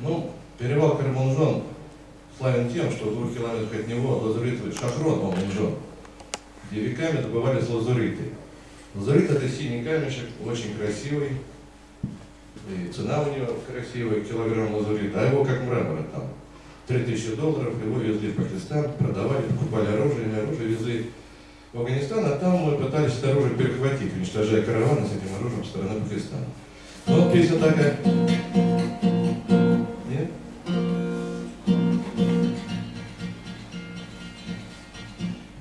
Ну, перевал Кармунжон славен тем, что в двух километрах от него лазуритовый шахрон Мамунжон, где веками добывались лазуриты. Лазурит это синий камешек, очень красивый, и цена у него красивая, килограмм лазурита, а его как мрамора там. 3000 долларов, его везли в Пакистан, продавали, покупали оружие, оружие везли в Афганистан, а там мы пытались это оружие перехватить, уничтожая караваны с этим оружием со стороны Пакистана. Ну, вот песня такая.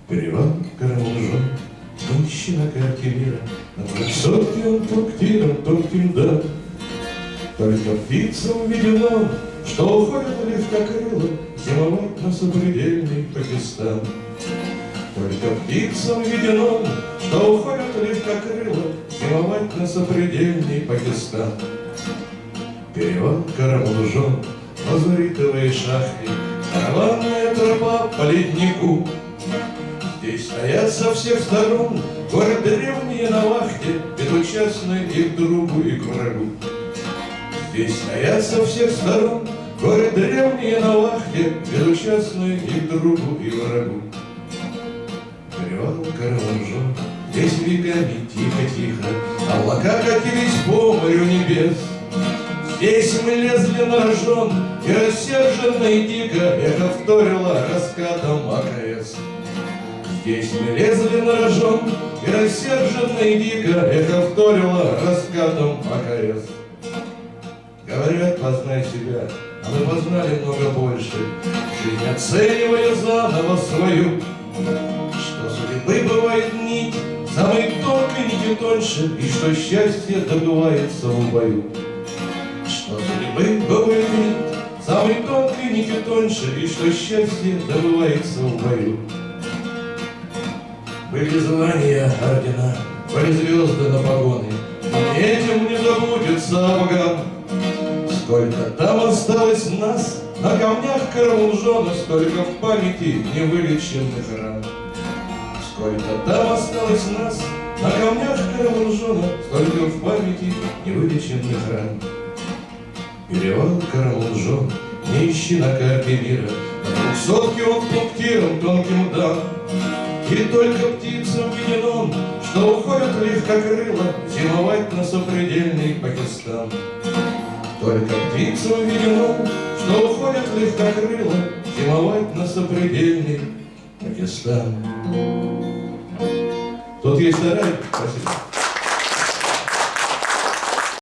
Перевал Карамунжон, ищи на карте мира, На высотке он пунктиром тонким да. Только птицам видено, что уходят легкокрыло Зимовать на сопредельный Пакистан. Только птицам видено, что уходят легкокрыло Зимовать на сопредельный Пакистан. Перевал Карамунжон, лазуритовые шахты, Караванная тропа по леднику. Здесь стоят со всех сторон Город древние на вахте, Безучастны и к другу, и к врагу. Здесь стоят со всех сторон Горы древние на вахте, Безучастные и к другу, и врагу. Перевал Карамунжон, Здесь веками тихо-тихо Облака катились по морю небес. Здесь мы лезли на рожон, И рассерженно и дико Эхо вторило раскатом АКС. Здесь мы лезли на рожон, И рассерженно и дико Эхо вторило раскатом АКС. Говорят, познай себя, а мы познали много больше, Жизнь оценивая заново свою. Что судьбы бывает нить, самой тонкой нитью тоньше, И что счастье добывается в бою. Что судьбы бывает нить, самой тонкой нитью тоньше, И что счастье добывается в бою. Были звания ордена, были звезды на погоны, этим не забудется Афган. Сколько там осталось нас на камнях Карамунжона, Столько в памяти невылеченных ран. Сколько там осталось нас на камнях Карамунжона, Столько в памяти невылеченных ран. Перевал Карамунжон, не ищи на карте мира, На двухсотке он пунктиром тонким дан. И только птицам видено, что уходят легкокрыло Зимовать на сопредельный Пакистан. Только птицам видено, что уходят легкокрыло Зимовать на сопредельный Пакистан. Тут есть вторая. Спасибо.